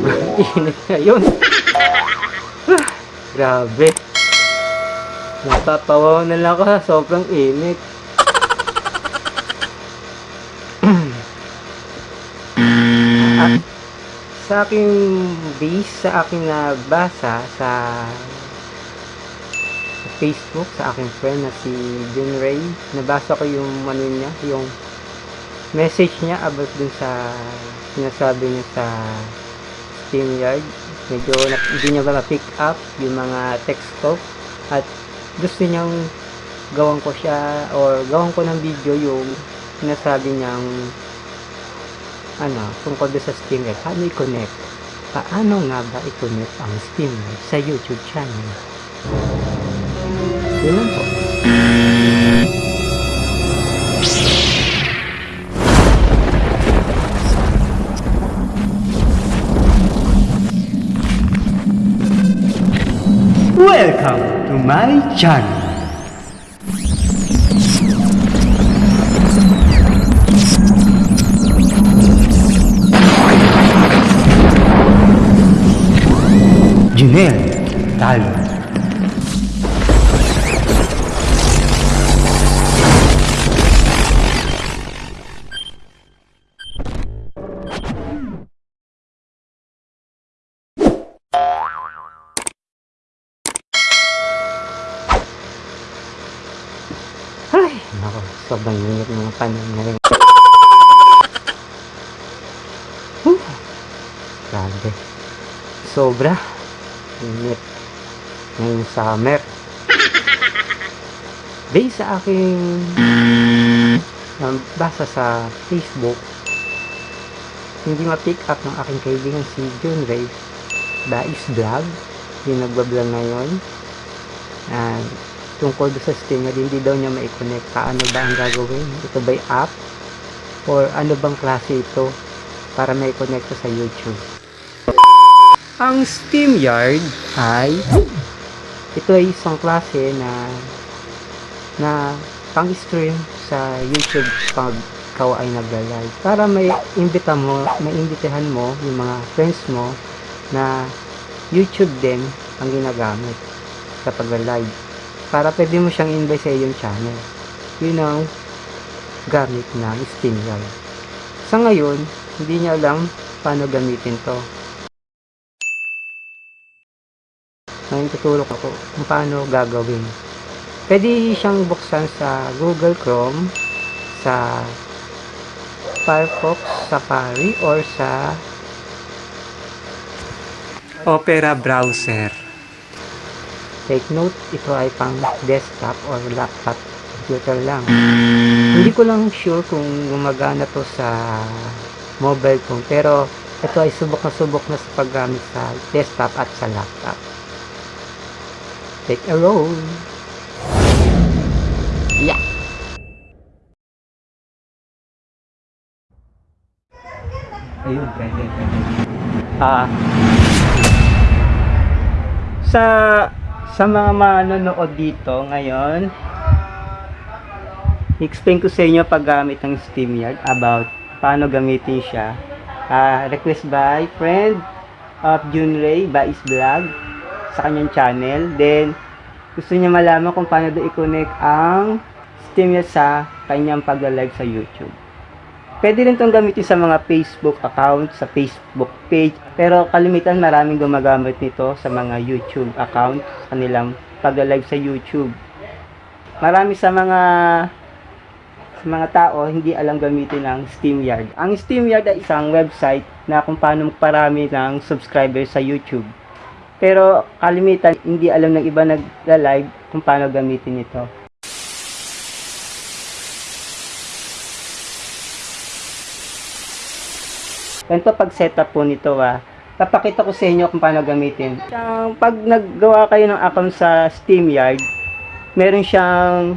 sobrang init ngayon. Grabe. Natatawa na lang ako sobrang init. Sa aking base, sa aking nabasa sa sa Facebook, sa aking friend na si Jun Ray, nabasa ko yung ano niya, yung message niya about dun sa sinasabi niya sa SteamYard. Medyo na, hindi niya ba ma-pick up yung mga text ko at gusto niyang gawan ko siya or gawan ko ng video yung sinasabi niyang ano, tungkol sa SteamYard. Paano i-connect? Paano nga ba i-connect ang SteamYard sa YouTube channel? Yun lang po. My channel. Junel Talo. Sobrang init ng panahon ngayon. Grabe. Sobra. Init. Ngayong summer. Based sa aking um, basa sa Facebook, hindi ma-pick up ng aking kaibigan si John Ray Dais Vlog yung nagbablog ngayon and tungkol sa Steam na hindi daw niya ma-connect paano ba ang gagawin? Ito ba'y app? Or ano bang klase ito para ma-connect ko sa YouTube? Ang SteamYard ay ito ay isang klase na na pang-stream sa YouTube pag ikaw ay nagla-live para may imbita mo, may imbitahan mo yung mga friends mo na YouTube din ang ginagamit sa pagla-live para pwede mo siyang invite sa iyong channel. Yun ang gamit ng SteamYard sa ngayon hindi niya alam paano gamitin to. Ngayon tutulok ako kung paano gagawin. Pwede siyang buksan sa Google Chrome sa Firefox Safari or sa Opera browser take note ito ay pang desktop or laptop computer lang. Hindi ko lang sure kung gumagana to sa mobile phone pero ito ay subok na subok na sa paggamit sa desktop at sa laptop. Take a roll. Yeah. Ayun pwede pwede. Ah. Sa sa mga manonood dito ngayon explain ko sa inyo paggamit ng SteamYard about paano gamitin siya. Ah, request by friend of Junray Bais Vlog sa kanyang channel. Then gusto niya malaman kung paano do i-connect ang SteamYard sa kanyang pagla-live sa YouTube Pwede rin itong gamitin sa mga Facebook account, sa Facebook page. Pero kalimitan maraming gumagamit nito sa mga YouTube account, kanilang pag-live sa YouTube. Marami sa mga sa mga tao hindi alam gamitin ang SteamYard. Ang SteamYard ay isang website na kung paano magparami ng subscribers sa YouTube. Pero kalimitan hindi alam ng iba nagla-live kung paano gamitin ito. Ganito pag setup po nito ah. Papakita ko sa inyo kung paano gamitin. Siyang, pag naggawa kayo ng account sa SteamYard, meron siyang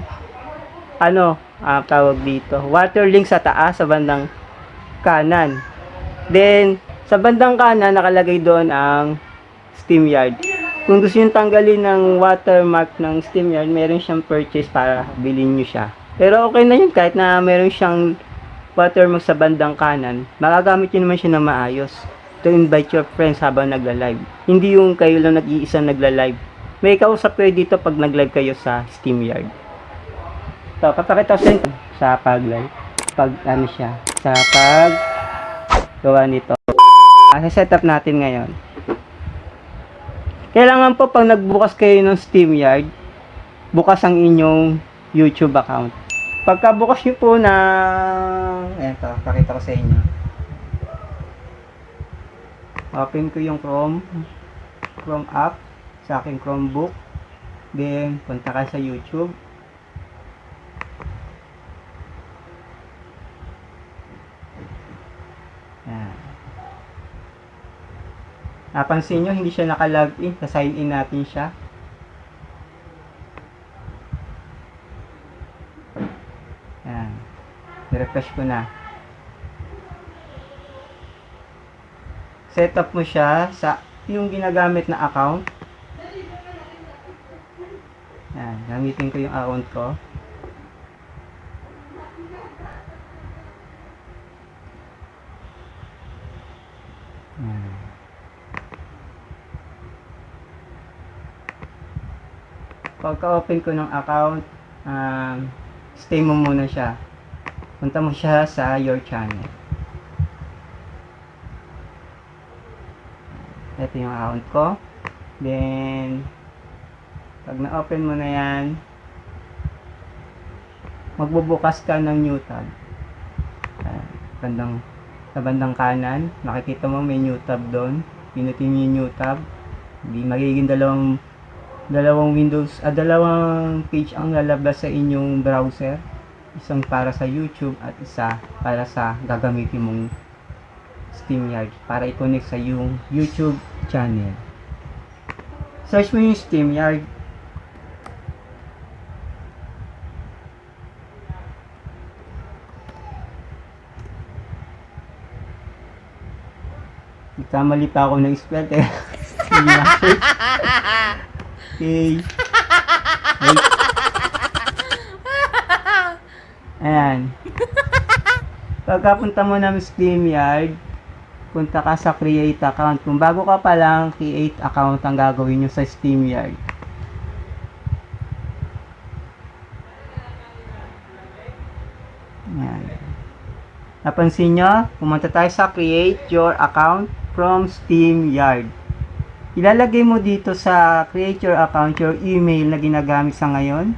ano, ah, tawag dito, water link sa taas sa bandang kanan. Then, sa bandang kanan nakalagay doon ang SteamYard. Kung gusto niyo tanggalin ng watermark ng SteamYard, meron siyang purchase para bilhin niyo siya. Pero okay na yun kahit na meron siyang watermark sa bandang kanan, magagamit niyo naman siya na maayos. to invite your friends habang nagla-live. Hindi yung kayo lang nag-iisa nagla-live. May kausap kayo dito pag nag-live kayo sa SteamYard. So, papakita sa inyo sa pag-live. Pag ano siya, sa pag gawa nito. Sa setup natin ngayon. Kailangan po pag nagbukas kayo ng SteamYard, bukas ang inyong YouTube account. Pagka bukas nyo po na ayan to, pakita ko sa inyo. Open ko yung Chrome Chrome app sa aking Chromebook. Then, punta ka sa YouTube. Ayan. Napansin nyo, hindi siya naka-login. Sa-sign in natin siya. Refresh ko na. Set up mo siya sa yung ginagamit na account. Ayan. Gamitin ko yung account ko. Ayan. Pagka-open ko ng account, um, stay mo muna siya. Punta mo siya sa your channel. Ito yung account ko. Then, pag na-open mo na yan, magbubukas ka ng new tab. Uh, bandang, sa bandang kanan, makikita mo may new tab doon. Pinutin mo yung new tab. Hindi magiging dalawang dalawang windows, ah, dalawang page ang lalabas sa inyong browser. Isang para sa YouTube at isa para sa gagamitin mong SteamYard para i-connect sa yung YouTube channel. Search mo yung SteamYard. Nagkamali pa ako ng spell search. Okay. Wait. Ayan. Pagkapunta mo ng SteamYard, punta ka sa create account. Kung bago ka pa lang, create account ang gagawin nyo sa SteamYard. Ayan. Napansin nyo, pumunta tayo sa create your account from SteamYard. Ilalagay mo dito sa create your account your email na ginagamit sa ngayon.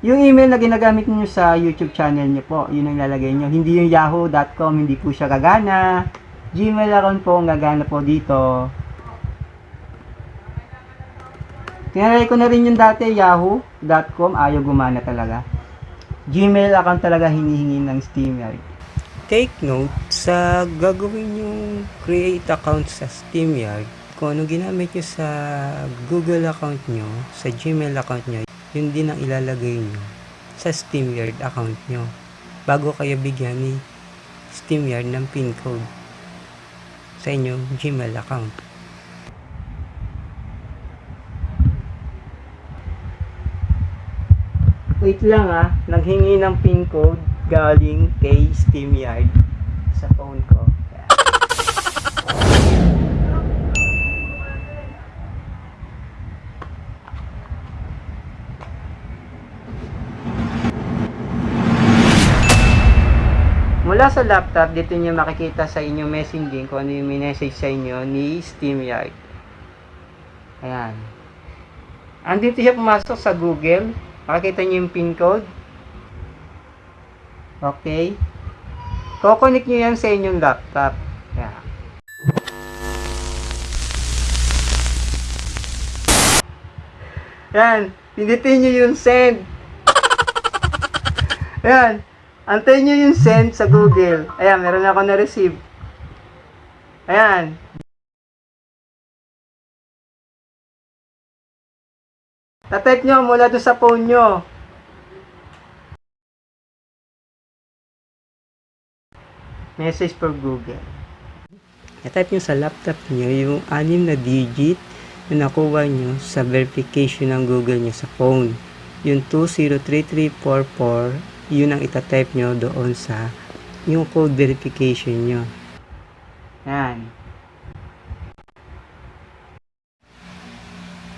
Yung email na ginagamit niyo sa YouTube channel niyo po, yun ang ilalagay niyo. Hindi yung yahoo.com, hindi po siya gagana. Gmail account po ang gagana po dito. Tinry ko na rin yung dati, yahoo.com, ayaw gumana talaga. Gmail account talaga hinihingi ng SteamYard. Take note sa gagawin yung create account sa SteamYard, kung ano ginamit nyo sa Google account nyo, sa Gmail account nyo, yun din ang ilalagay nyo sa SteamYard account nyo bago kayo bigyan ni SteamYard ng PIN code sa inyong Gmail account. Wait lang ah, naghingi ng PIN code galing kay SteamYard sa phone ko. Mula sa laptop, dito nyo makikita sa inyong messaging kung ano yung message sa inyo ni SteamYard. Ayan. Andito siya pumasok sa Google. Makikita nyo yung PIN code. Okay? Kukonik nyo yan sa inyong laptop. Yeah. Yan. Pindutin nyo yung send. Yan. Antayin nyo yung send sa Google. Ayan, meron ako na-receive. Ayan. Tatype nyo mula doon sa phone nyo. Message for Google. I-type nyo sa laptop nyo yung anim na digit na nakuha nyo sa verification ng Google nyo sa phone. Yung 203344, yun ang itatype nyo doon sa yung code verification nyo. Yan.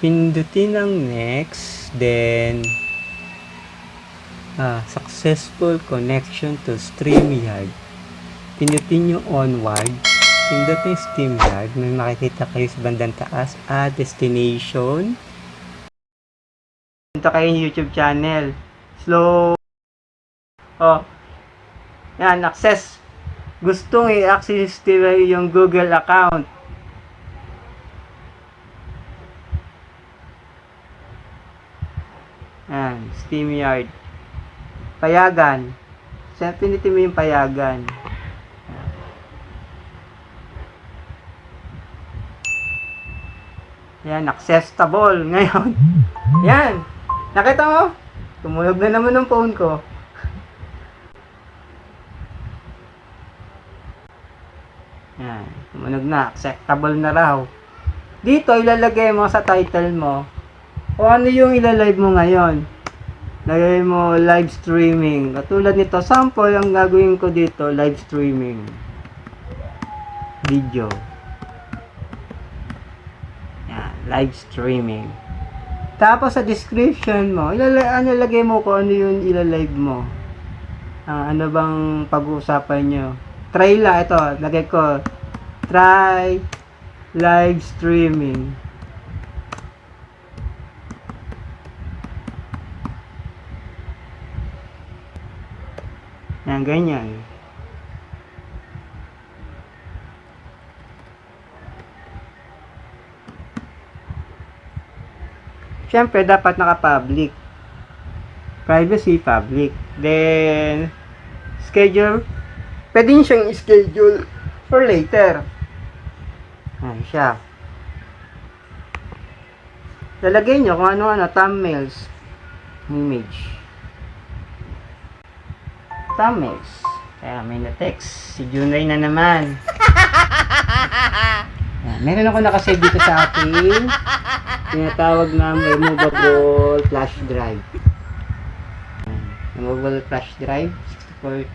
Pindutin ang next, then ah, successful connection to StreamYard. Pindutin yung onward. Pindutin StreamYard. May makikita kayo sa bandang taas. Ah, destination. Punta kayo YouTube channel. Slow. Oh. Yan, access. Gustong i-access nila yung Google account. Yan, SteamYard. Payagan. Siyempre, pinitin mo yung payagan. Yan, accessible ngayon. Yan. Nakita mo? Tumunog na naman ng phone ko. Yan. Tumunog na. Acceptable na raw. Dito, ilalagay mo sa title mo o ano yung ilalive mo ngayon. Lagay mo live streaming. Katulad nito, sample ang gagawin ko dito, live streaming. Video. Yan, live streaming. Tapos sa description mo, ilalagay, ano, lagay mo kung ano yung ilalive mo. Ah, ano bang pag-uusapan nyo. Try lang, ito, lagay ko, try live streaming. Yan, ganyan. Siyempre, dapat naka-public. Privacy, public. Then, schedule. Pwede nyo siyang schedule for later. Ayan siya. Lalagay nyo kung ano-ano, thumbnails, image. Thumbnails. Kaya may na-text. Si Junray na naman. Ayan, meron ako nakasave dito sa akin. Tinatawag na removable flash drive. Ayan, removable flash drive. 64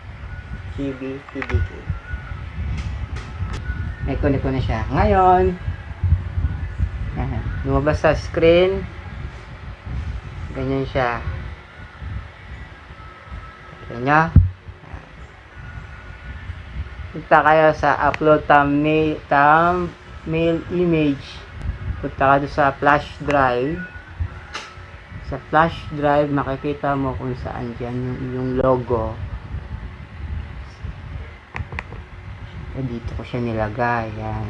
GB PDK. May connect ko na siya. Ngayon, lumabas sa screen. Ganyan siya. Ganyan. Punta kayo sa upload thumbnail, thumbnail image. Punta ka sa flash drive. Sa flash drive, makikita mo kung saan dyan yung, yung logo. Eh, dito ko siya nilagay. Yan.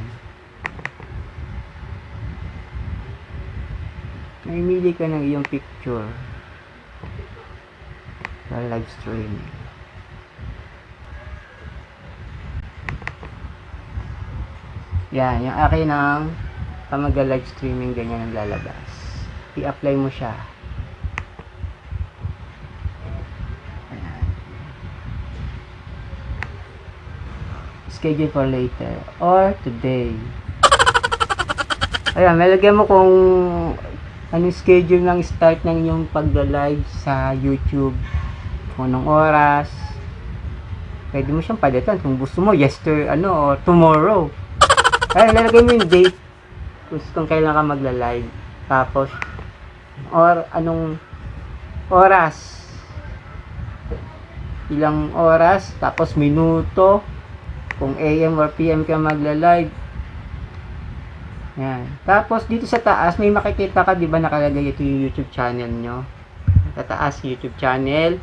Mamili ka ng iyong picture. Sa live streaming. Yan, yung akin ng pamaga live streaming ganyan ang lalabas. I-apply mo siya. Schedule for later or today. Ayan, malagyan mo kung anong schedule ng start ng inyong pagla-live sa YouTube. Kung anong oras. Pwede mo siyang palitan kung gusto mo yesterday ano or tomorrow. Ay, lalagay mo yung date kung, kung kailan ka magla-live. Tapos, or anong oras. Ilang oras, tapos minuto. Kung AM or PM ka magla-live. Yan. Tapos, dito sa taas, may makikita ka, di ba nakalagay ito yung YouTube channel nyo. Sa taas, YouTube channel.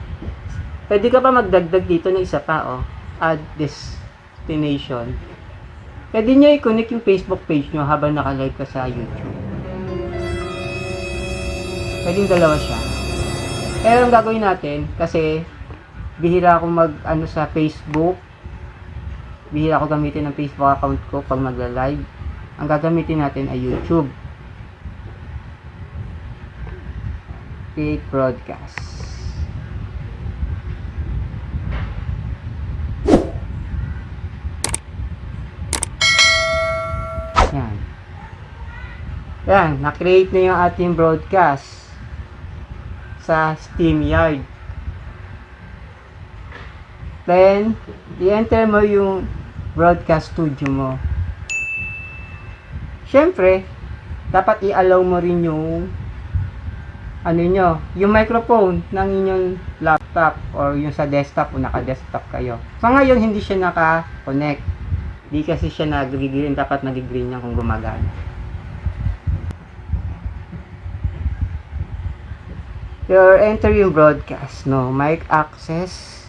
Pwede ka pa magdagdag dito ng isa pa, oh. Add destination. Pwede nyo i-connect yung Facebook page nyo habang naka-live ka sa YouTube. Pwede yung dalawa siya. Pero ang gagawin natin, kasi bihira ako mag ano sa Facebook. Bihira ako gamitin ng Facebook account ko pag magla-live. Ang gagamitin natin ay YouTube. Create broadcast. Yan. Yan, na-create na yung ating broadcast sa SteamYard. Then, i-enter mo yung broadcast studio mo. syempre, dapat i-allow mo rin yung ano nyo, yung microphone ng inyong laptop or yung sa desktop o naka-desktop kayo. So ngayon, hindi siya naka-connect. Hindi kasi siya nag-green. Dapat nag-green yan kung gumagana. You're entering broadcast, no? Mic access.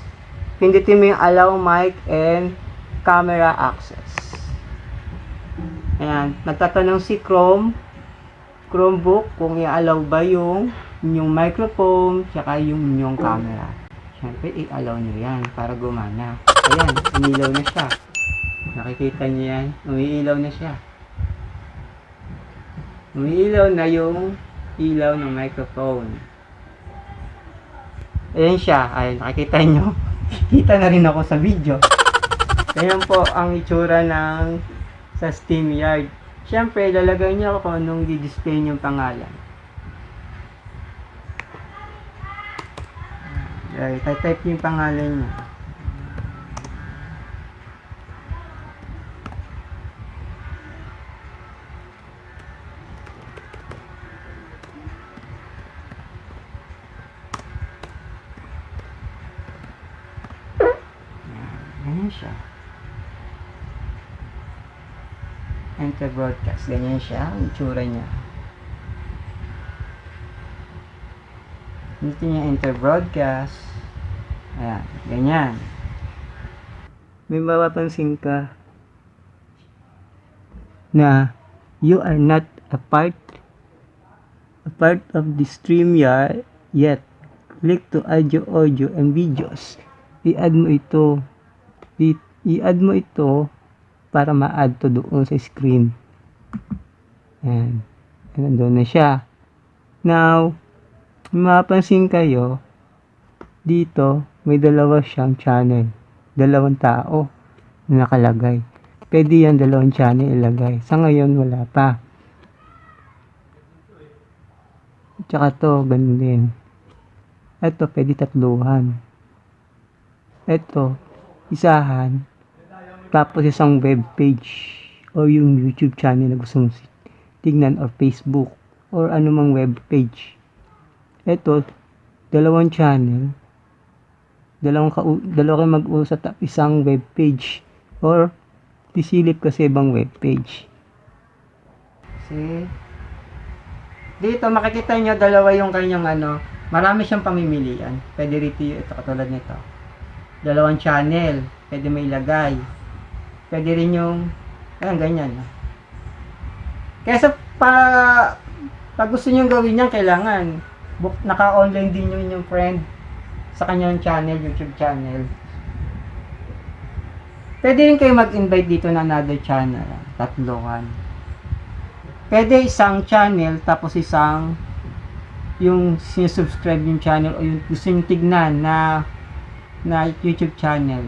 Pindutin mo yung allow mic and camera access. Ayan. Nagtatanong si Chrome, Chromebook kung i-allow ba yung yung microphone tsaka yung yung camera. Siyempre, i-allow nyo yan para gumana. Ayan, umilaw na siya. Nakikita nyo yan? Umiilaw na siya. Umiilaw na yung ilaw ng microphone. Ayan siya. Ayan, nakikita nyo. Kita na rin ako sa video. Ayan po ang itsura ng sa SteamYard. Siyempre, lalagay niyo kung anong di-display yung pangalan. Ay, type niyo yung pangalan niya. Broadcast. Ganyan siya. Ang itsura niya. Dito niya enter broadcast. Ayan. Ganyan. May mapapansin ka na you are not a part a part of the stream yet. Click to add your audio and videos. I-add mo ito. I-add mo ito para ma-add to doon sa screen. Ayan. Nandun na siya. Now, mapapansin kayo, dito, may dalawa siyang channel. Dalawang tao na nakalagay. Pwede yan dalawang channel ilagay. Sa ngayon, wala pa. Tsaka to, ganun din. Ito, pwede tatluhan. Ito, isahan. Tapos isang web page o yung YouTube channel na gusto mong tignan or Facebook or anumang web page. Ito, dalawang channel, dalawang ka dalawa kayo mag-usap at isang web page or sisilip ka sa ibang web page. See? Dito makikita nyo dalawa yung kanyang ano, marami siyang pamimilian. Pwede rito ito katulad nito. Dalawang channel, pwede may ilagay. Pwede rin yung ayan ganyan. Kaya sa pa pag gusto niyo gawin yan, kailangan naka-online din yung inyong friend sa kanyang channel, YouTube channel. Pwede rin kayo mag-invite dito na another channel. Tatloan. Pwede isang channel tapos isang yung sinusubscribe yung channel o yung gusto nyo tignan na na YouTube channel.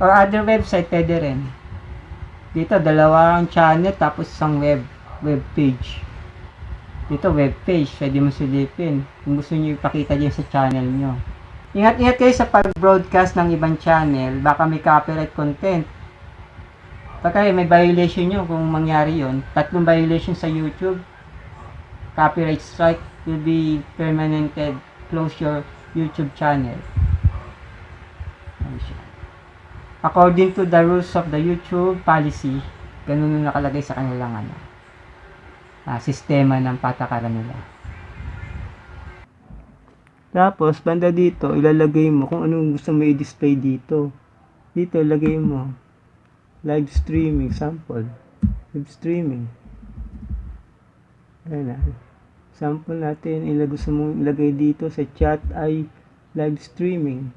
Or other website, pwede rin. Dito, dalawang channel tapos isang web web page. Dito, web page. Pwede mo silipin. Kung gusto nyo ipakita dyan sa channel nyo. Ingat-ingat kayo sa pag-broadcast ng ibang channel. Baka may copyright content. Pagka may violation nyo kung mangyari yon tatlong violation sa YouTube, copyright strike will be permanented. Close your YouTube channel. Ayan siya. According to the rules of the YouTube policy, ganun yung nakalagay sa kanilang ano, ah, sistema ng patakaran nila. Tapos, banda dito, ilalagay mo kung anong gusto mo i-display dito. Dito, ilagay mo. Live streaming, sample. Live streaming. Ayan na. Sample natin, ilag gusto mo ilagay dito sa chat ay live streaming.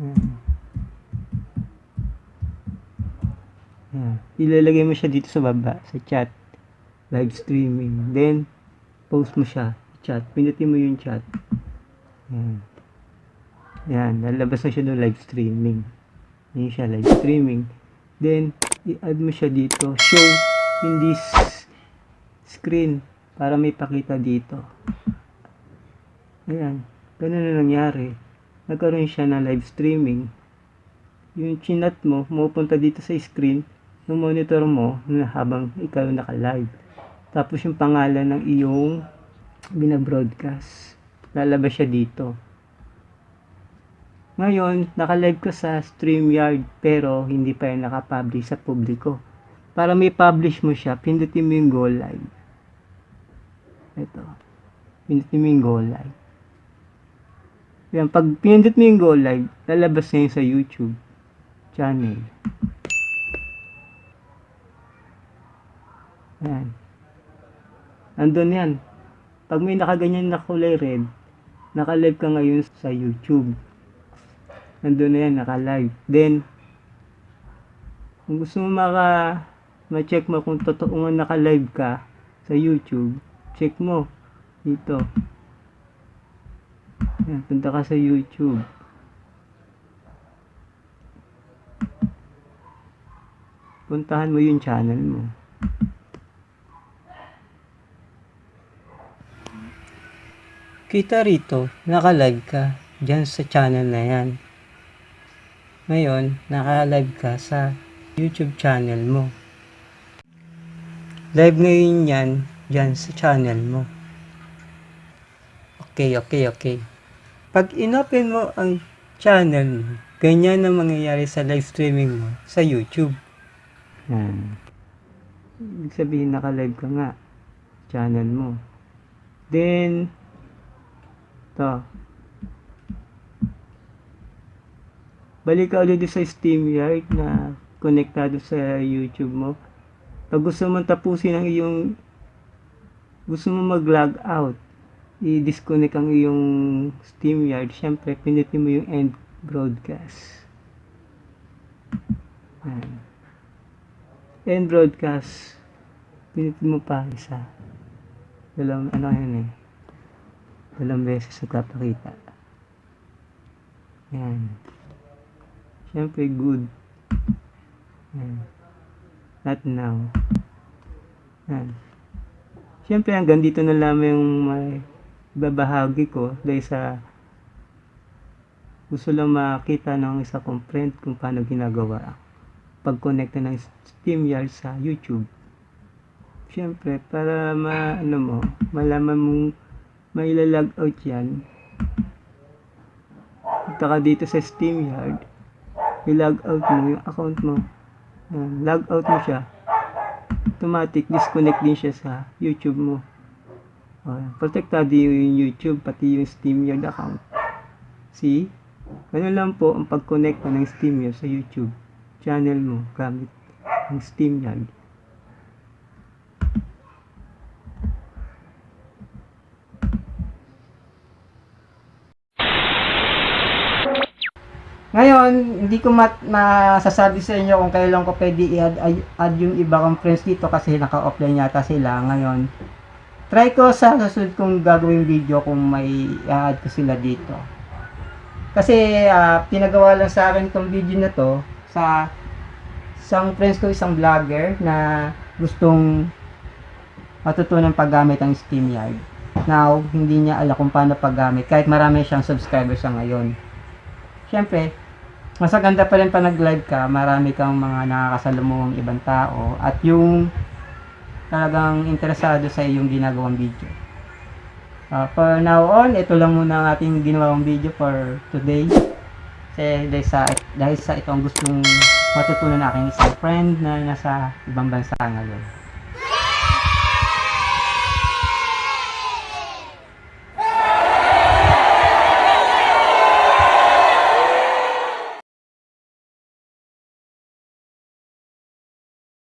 Ayan. Ayan. Ilalagay mo siya dito sa baba, sa chat. Live streaming. Then, post mo siya. Chat. Pindutin mo yung chat. Ayan. Ayan. Lalabas na siya doon live streaming. Ayan siya, live streaming. Then, i-add mo siya dito. Show in this screen para may pakita dito. Ayan. Ganun na nangyari. Nagkaroon siya ng live streaming. Yung chinat mo, mapupunta dito sa screen. Ng monitor mo habang ikaw naka-live. Tapos yung pangalan ng iyong binabroadcast. Lalabas siya dito. Ngayon, naka-live ka sa StreamYard pero hindi pa yan nakapublish sa publiko. Para may publish mo siya, pindutin mo yung go live. Ito. Pindutin mo yung go live. Yan, pag pinindot mo yung go live, lalabas na yun sa YouTube channel. Yan. Andun yan. Pag may nakaganyan na kulay red, naka-live ka ngayon sa YouTube. Andun na yan, naka-live. Then, kung gusto mo maka ma-check mo kung totoo nga naka-live ka sa YouTube, check mo dito. Yan, punta ka sa YouTube. Puntahan mo yung channel mo. Kita rito, naka-live ka dyan sa channel na yan. Ngayon, naka-live ka sa YouTube channel mo. Live ngayon yan dyan sa channel mo. Okay, okay, okay. Pag inopen mo ang channel mo, ganyan ang mangyayari sa live streaming mo sa YouTube. Yan. Ibig sabihin naka-live ka nga. Channel mo. Then, to. Balik ka ulit sa SteamYard na konektado sa YouTube mo. Pag gusto mo tapusin ang iyong gusto mo mag-log out, i-disconnect ang iyong SteamYard, syempre, pinutin mo yung end broadcast. Ayan. End broadcast, pinutin mo pa isa. Dalawang, ano yan eh, dalawang beses nagpapakita. Ayan. Syempre, good. Ayan. Not now. Ayan. Siyempre, hanggang dito na lamang yung may babahagi ko dahil sa gusto lang makita ng isa kong friend kung paano ginagawa pag-connect ng SteamYard sa YouTube. Siyempre, para ma, ano mo, malaman mong may log out yan, punta ka dito sa SteamYard, i-log out mo yung account mo. Ayan, log out mo siya, automatic disconnect din siya sa YouTube mo. Uh, protektado yung YouTube, pati yung SteamYard account. See? Ganun lang po ang pag-connect mo ng SteamYard sa YouTube channel mo gamit ang SteamYard. Ngayon, hindi ko mat masasabi sa inyo kung kailan ko pwede i-add add yung iba kong friends dito kasi naka-offline yata sila ngayon. Try ko sa susunod kong gagawing video kung may i-add ko sila dito. Kasi ah, pinagawa lang sa akin tong video na to sa isang friends ko, isang vlogger na gustong matutunan paggamit ng SteamYard. Now, hindi niya alam kung paano paggamit kahit marami siyang subscribers sa ngayon. Siyempre, mas maganda pa rin pa nag-live ka, marami kang mga nakakasalumuhang ibang tao at yung talagang interesado sa iyong ginagawang video. Uh, for now on, ito lang muna ang ating ginawang video for today. Kasi dahil sa, dahil sa itong gustong matutunan ng aking isang friend na nasa ibang bansa ngayon.